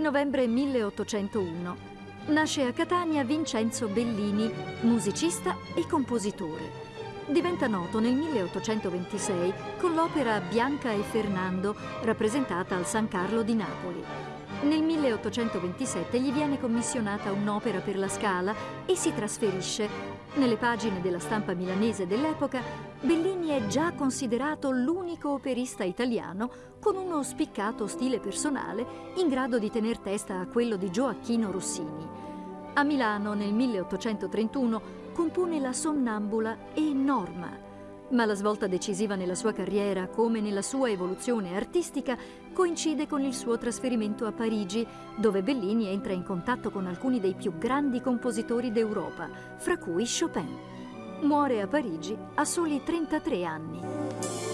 novembre 1801. Nasce a Catania Vincenzo Bellini, musicista e compositore. Diventa noto nel 1826 con l'opera Bianca e Fernando, rappresentata al San Carlo di Napoli. Nel 1827 gli viene commissionata un'opera per la Scala e si trasferisce. Nelle pagine della stampa milanese dell'epoca, Bellini è già considerato l'unico operista italiano con uno spiccato stile personale in grado di tener testa a quello di Gioacchino Rossini. A Milano nel 1831 compone la Sonnambula e Norma, ma la svolta decisiva nella sua carriera, come nella sua evoluzione artistica, coincide con il suo trasferimento a Parigi, dove Bellini entra in contatto con alcuni dei più grandi compositori d'Europa, fra cui Chopin. Muore a Parigi a soli 33 anni.